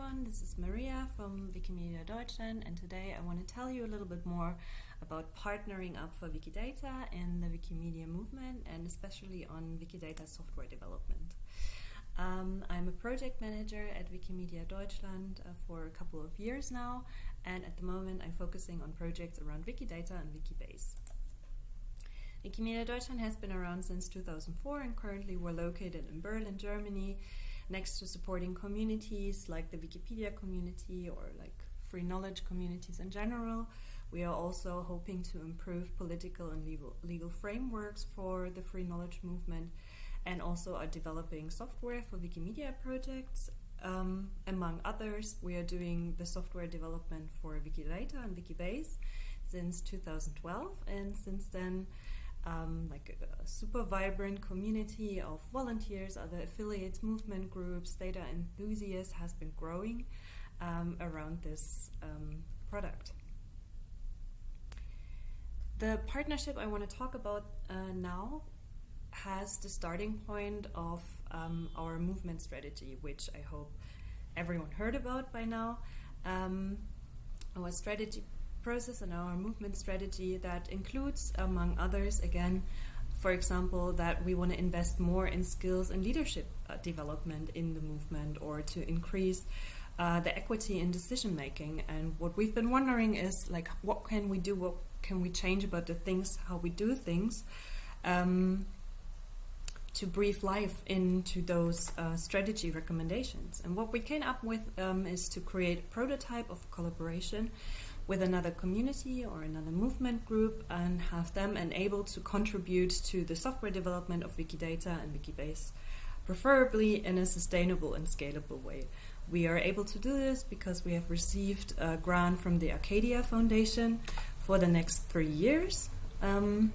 everyone, this is Maria from Wikimedia Deutschland and today I want to tell you a little bit more about partnering up for Wikidata and the Wikimedia movement and especially on Wikidata software development. Um, I'm a project manager at Wikimedia Deutschland uh, for a couple of years now and at the moment I'm focusing on projects around Wikidata and Wikibase. Wikimedia Deutschland has been around since 2004 and currently we're located in Berlin, Germany next to supporting communities like the Wikipedia community or like free knowledge communities in general. We are also hoping to improve political and legal, legal frameworks for the free knowledge movement and also are developing software for Wikimedia projects. Um, among others, we are doing the software development for Wikidata and Wikibase since 2012 and since then um, like a, a, super vibrant community of volunteers, other affiliates, movement groups, data enthusiasts has been growing um, around this um, product. The partnership I want to talk about uh, now has the starting point of um, our movement strategy, which I hope everyone heard about by now. Um, our strategy process and our movement strategy that includes, among others, again, for example, that we want to invest more in skills and leadership uh, development in the movement or to increase uh, the equity in decision making. And what we've been wondering is like, what can we do? What can we change about the things, how we do things? Um, to breathe life into those uh, strategy recommendations. And what we came up with um, is to create a prototype of collaboration with another community or another movement group and have them enabled to contribute to the software development of Wikidata and Wikibase, preferably in a sustainable and scalable way. We are able to do this because we have received a grant from the Arcadia Foundation for the next three years. Um,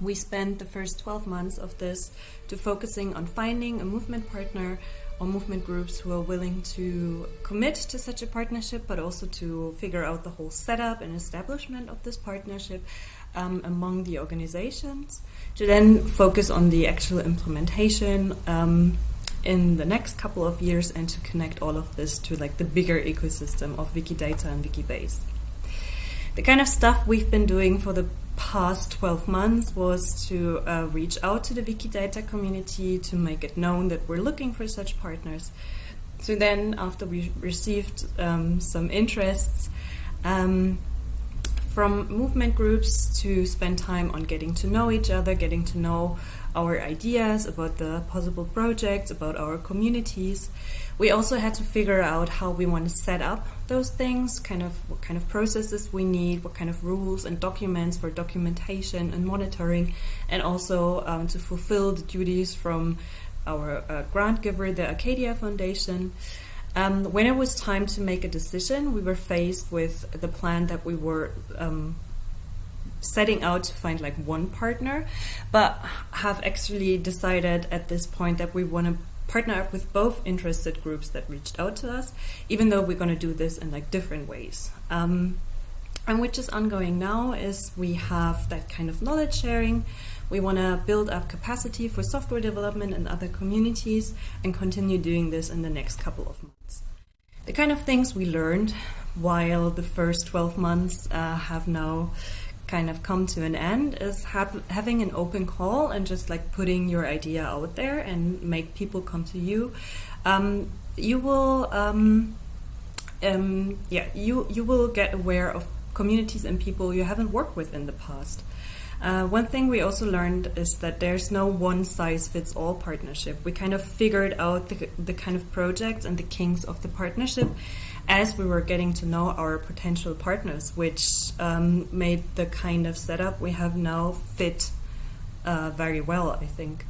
we spent the first 12 months of this to focusing on finding a movement partner or movement groups who are willing to commit to such a partnership, but also to figure out the whole setup and establishment of this partnership um, among the organizations, to then focus on the actual implementation um, in the next couple of years and to connect all of this to like the bigger ecosystem of Wikidata and Wikibase. The kind of stuff we've been doing for the past 12 months was to uh, reach out to the Wikidata community to make it known that we're looking for such partners. So then, after we received um, some interests um, from movement groups to spend time on getting to know each other, getting to know our ideas about the possible projects, about our communities, we also had to figure out how we want to set up those things, kind of what kind of processes we need, what kind of rules and documents for documentation and monitoring, and also um, to fulfill the duties from our uh, grant giver, the Arcadia Foundation. Um, when it was time to make a decision, we were faced with the plan that we were um, setting out to find like one partner, but have actually decided at this point that we want to partner up with both interested groups that reached out to us, even though we're going to do this in like different ways. Um, and which is ongoing now is we have that kind of knowledge sharing. We want to build up capacity for software development in other communities and continue doing this in the next couple of months. The kind of things we learned while the first 12 months uh, have now kind of come to an end is having an open call and just like putting your idea out there and make people come to you. Um, you will, um, um, yeah, you you will get aware of communities and people you haven't worked with in the past. Uh, one thing we also learned is that there's no one size fits all partnership. We kind of figured out the, the kind of projects and the kinks of the partnership as we were getting to know our potential partners, which um, made the kind of setup we have now fit uh, very well, I think.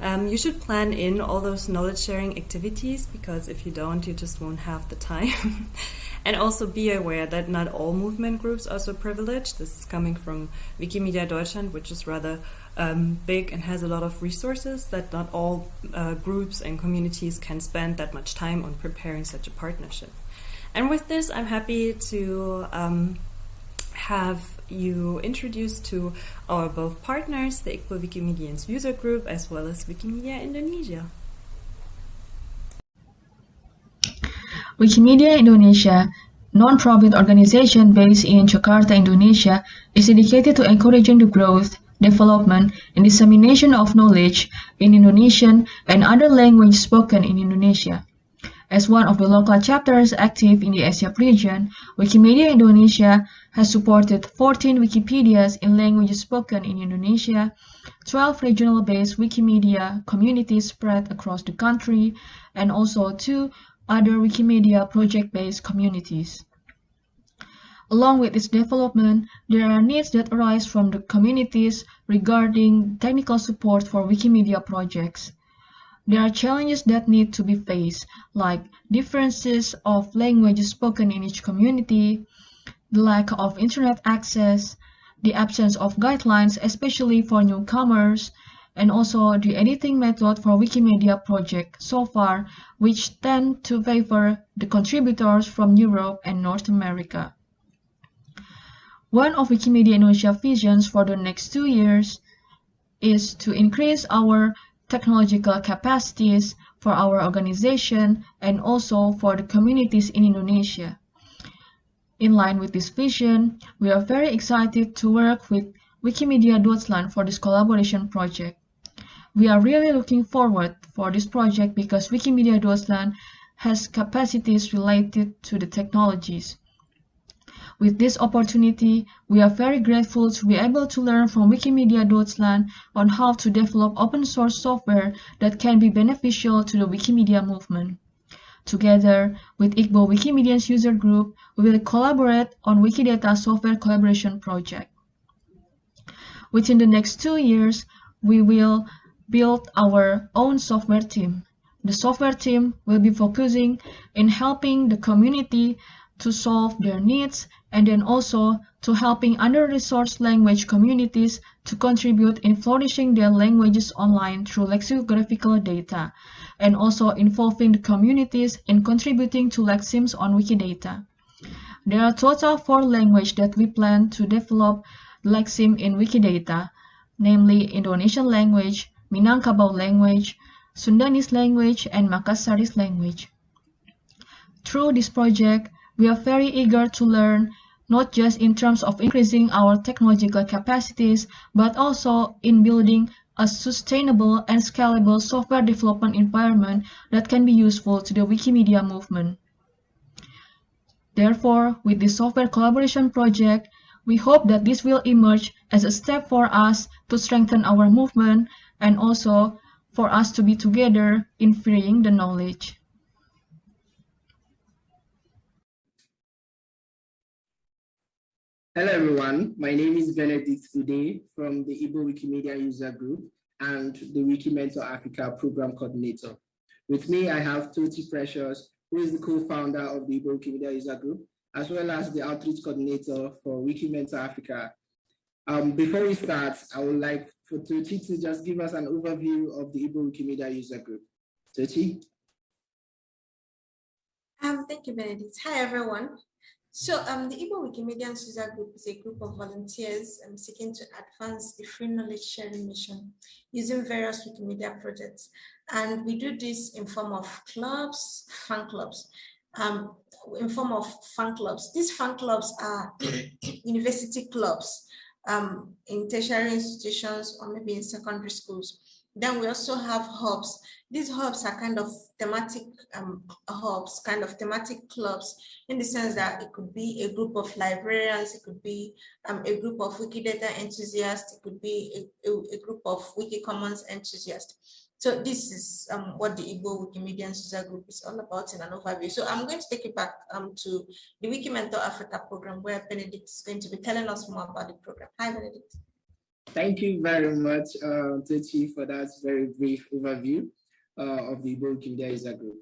Um, you should plan in all those knowledge sharing activities because if you don't, you just won't have the time. and also be aware that not all movement groups are so privileged. This is coming from Wikimedia Deutschland, which is rather um, big and has a lot of resources that not all uh, groups and communities can spend that much time on preparing such a partnership. And with this, I'm happy to um, have you introduced to our both partners, the Igbo Wikimedians user group, as well as Wikimedia Indonesia. Wikimedia Indonesia, non-profit organization based in Jakarta, Indonesia, is dedicated to encouraging the growth, development, and dissemination of knowledge in Indonesian and other languages spoken in Indonesia. As one of the local chapters active in the Asia region, Wikimedia Indonesia has supported 14 Wikipedias in languages spoken in Indonesia, 12 regional-based Wikimedia communities spread across the country, and also two other Wikimedia project-based communities. Along with this development, there are needs that arise from the communities regarding technical support for Wikimedia projects. There are challenges that need to be faced, like differences of languages spoken in each community, the lack of internet access, the absence of guidelines, especially for newcomers, and also the editing method for Wikimedia project so far, which tend to favor the contributors from Europe and North America. One of Wikimedia Indonesia visions for the next two years is to increase our technological capacities for our organization and also for the communities in Indonesia. In line with this vision, we are very excited to work with Wikimedia Deutschland for this collaboration project. We are really looking forward for this project because Wikimedia Deutschland has capacities related to the technologies. With this opportunity, we are very grateful to be able to learn from Wikimedia Deutschland on how to develop open source software that can be beneficial to the Wikimedia movement. Together with Igbo Wikimedians user group, we will collaborate on Wikidata software collaboration project. Within the next two years, we will build our own software team. The software team will be focusing in helping the community to solve their needs and then also to helping under-resourced language communities to contribute in flourishing their languages online through lexicographical data, and also involving the communities in contributing to lexemes on Wikidata. There are total four languages that we plan to develop lexeme in Wikidata, namely Indonesian language, Minangkabau language, Sundanese language, and Makassarese language. Through this project, we are very eager to learn not just in terms of increasing our technological capacities, but also in building a sustainable and scalable software development environment that can be useful to the Wikimedia movement. Therefore, with this software collaboration project, we hope that this will emerge as a step for us to strengthen our movement and also for us to be together in freeing the knowledge. Hello everyone, my name is Benedict Ude from the Igbo Wikimedia User Group and the Wikimentor Africa Program Coordinator. With me, I have Tochi Precious, who is the co-founder of the Igbo Wikimedia User Group, as well as the Outreach Coordinator for Wikimentor Africa. Um, before we start, I would like for Tochi to just give us an overview of the Igbo Wikimedia User Group. Tochi? Um, thank you, Benedict. Hi, everyone. So um, the Igbo Wikimedia User Group is a group of volunteers um, seeking to advance the free knowledge sharing mission using various Wikimedia projects. And we do this in form of clubs, fan clubs, um, in form of fan clubs. These fan clubs are university clubs um, in tertiary institutions or maybe in secondary schools. Then we also have hubs. These hubs are kind of thematic um, hubs, kind of thematic clubs, in the sense that it could be a group of librarians, it could be um, a group of Wikidata enthusiasts, it could be a, a, a group of Wikicommons enthusiasts. So this is um, what the Igbo Wikimedia User Group is all about in an overview. So I'm going to take you back um, to the Wikimentor Africa program where Benedict is going to be telling us more about the program. Hi, Benedict. Thank you very much, uh, for that very brief overview uh, of the Wikimedia Group.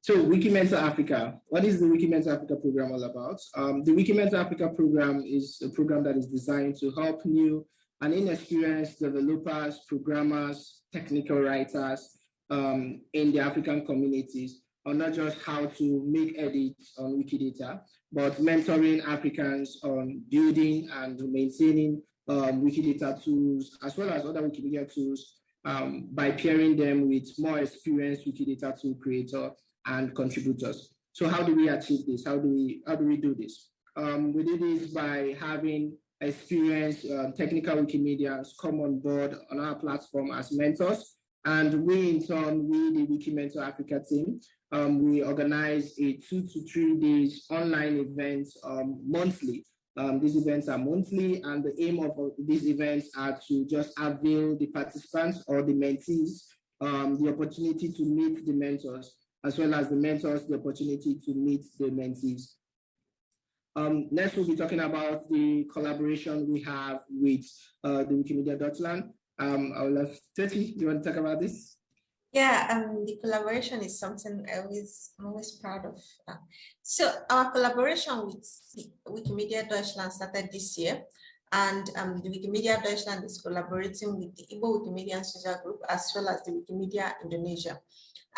So Wikimentor Africa, what is the Wikimentor Africa program all about? Um, the Wikimentor Africa program is a program that is designed to help new and inexperienced developers, programmers, technical writers um, in the African communities on not just how to make edits on Wikidata, but mentoring Africans on building and maintaining um, Wikidata tools, as well as other Wikimedia tools, um, by pairing them with more experienced Wikidata tool creator and contributors. So how do we achieve this? How do we how do we do this? Um, we do this by having experienced uh, technical Wikimedians come on board on our platform as mentors. And we in turn, we the Wikimentor Africa team, um, we organize a two to three days online events um, monthly. Um, these events are monthly and the aim of these events are to just avail the participants or the mentees um, the opportunity to meet the mentors as well as the mentors the opportunity to meet the mentees. Um, next, we'll be talking about the collaboration we have with uh, the Wikimedia Deutschland. Um, I will have Teti, do you want to talk about this? Yeah, um, the collaboration is something I'm always proud of. Uh, so our collaboration with Wikimedia Deutschland started this year, and um, the Wikimedia Deutschland is collaborating with the Igbo Wikimedia User Group as well as the Wikimedia Indonesia.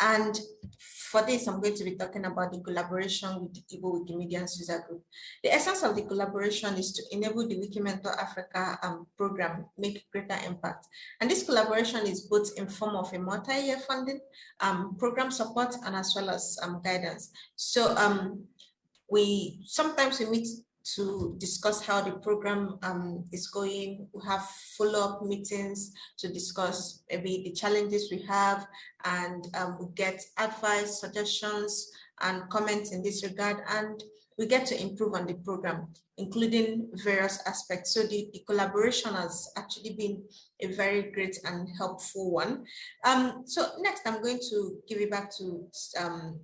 And for this, I'm going to be talking about the collaboration with the Igbo Wikimedia User Group. The essence of the collaboration is to enable the Wikimentor Africa um, program make greater impact. And this collaboration is both in form of a multi-year funding, um, program support, and as well as um, guidance. So um, we sometimes we meet to discuss how the program um, is going. We have follow-up meetings to discuss maybe the challenges we have and um, we get advice, suggestions and comments in this regard and we get to improve on the program, including various aspects. So the, the collaboration has actually been a very great and helpful one. Um, so next I'm going to give it back to um,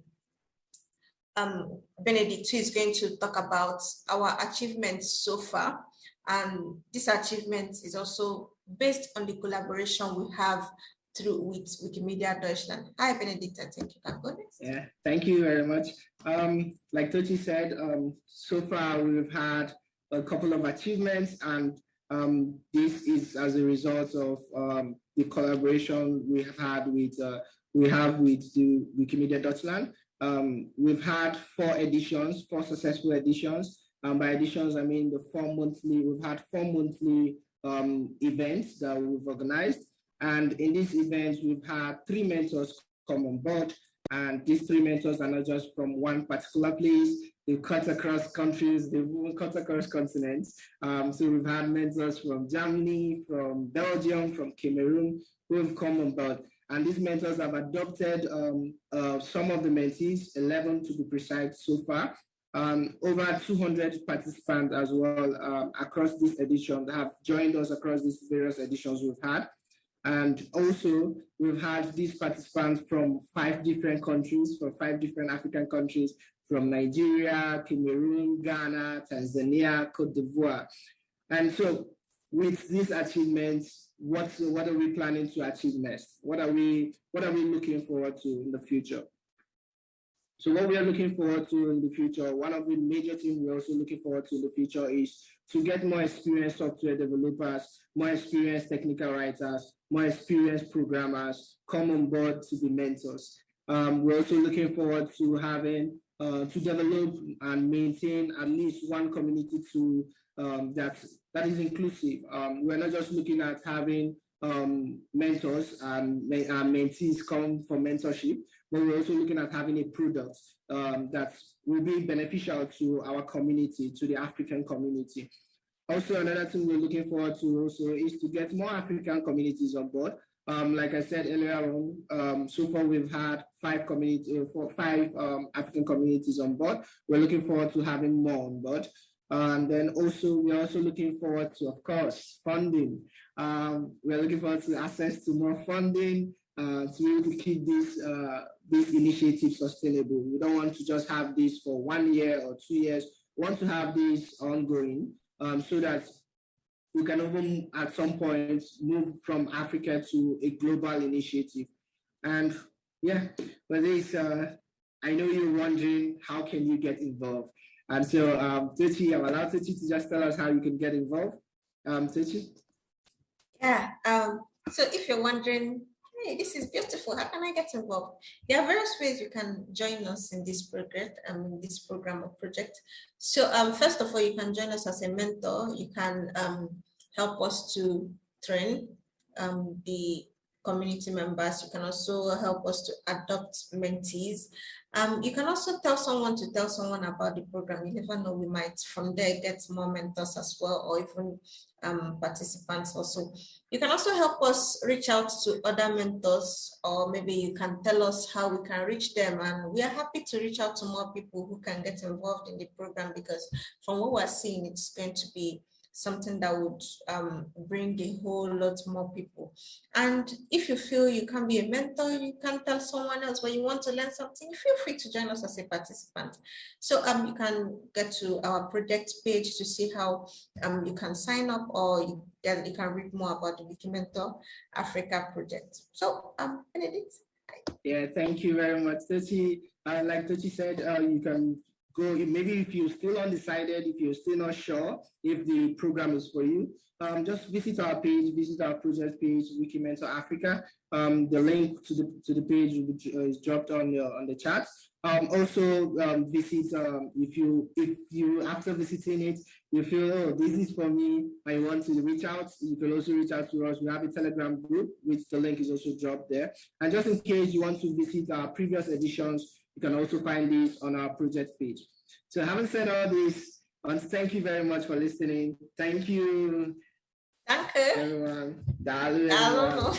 um, Benedict, who is going to talk about our achievements so far. And this achievement is also based on the collaboration we have through with Wikimedia Deutschland. Hi, Benedict, I think you can go next. Yeah, thank you very much. Um, like Tochi said, um, so far we've had a couple of achievements and um, this is as a result of um, the collaboration we have had with uh, we have with the Wikimedia Deutschland. Um, we've had four editions, four successful editions. Um, by editions, I mean the four monthly, we've had four monthly um, events that we've organized. And in these events, we've had three mentors come on board. And these three mentors are not just from one particular place, they've cut across countries, even cut across continents. Um, so we've had mentors from Germany, from Belgium, from Cameroon, who have come on board. And these mentors have adopted um, uh, some of the mentees, 11 to be precise so far. Um, over 200 participants as well um, across this edition have joined us across these various editions we've had. And also, we've had these participants from five different countries, from five different African countries, from Nigeria, Cameroon, Ghana, Tanzania, Cote d'Ivoire. And so with these achievements, what what are we planning to achieve next? What are we what are we looking forward to in the future? So what we are looking forward to in the future, one of the major things we're also looking forward to in the future is to get more experienced software developers, more experienced technical writers, more experienced programmers come on board to be mentors. Um, we're also looking forward to having uh, to develop and maintain at least one community to um, that that is inclusive. Um, we're not just looking at having um, mentors and, and mentees come for mentorship, but we're also looking at having a product um, that will be beneficial to our community, to the African community. Also, another thing we're looking forward to also is to get more African communities on board. Um, like I said earlier on, um, so far we've had five community, uh, five um, African communities on board. We're looking forward to having more on board. And then also, we're also looking forward to, of course, funding. Um, we're looking forward to access to more funding uh, to be able to keep this, uh, this initiative sustainable. We don't want to just have this for one year or two years. We want to have this ongoing um, so that we can even at some point move from Africa to a global initiative. And yeah, but this, uh, I know you're wondering, how can you get involved? And so, um, Tochi, I'm allowed Tochi to just tell us how you can get involved. Um, Tochi? Yeah, um, so if you're wondering, hey, this is beautiful, how can I get involved? There are various ways you can join us in this project, um, this program or project. So um, first of all, you can join us as a mentor. You can um, help us to train um, the community members. You can also help us to adopt mentees. Um, you can also tell someone to tell someone about the program. You never know, we might from there get more mentors as well, or even um, participants also. You can also help us reach out to other mentors, or maybe you can tell us how we can reach them. And we are happy to reach out to more people who can get involved in the program because from what we're seeing, it's going to be something that would um, bring a whole lot more people. And if you feel you can be a mentor, you can tell someone else when you want to learn something, feel free to join us as a participant. So um, you can get to our project page to see how um, you can sign up or you, then you can read more about the Wikimentor Africa project. So um, Benedict. Yeah, thank you very much, Tochi. Uh, like Tochi said, uh, you can go, maybe if you're still undecided, if you're still not sure if the program is for you, um, just visit our page, visit our project page, Wikimentor Africa. Um, the link to the to the page uh, is dropped on the on the chat. Um, also um, visit um, if you if you after visiting it you feel oh this is for me I want to reach out you can also reach out to us we have a telegram group which the link is also dropped there and just in case you want to visit our previous editions you can also find these on our project page. So having said all this, to thank you very much for listening. Thank you. Danke. Everyone. Dalu, everyone.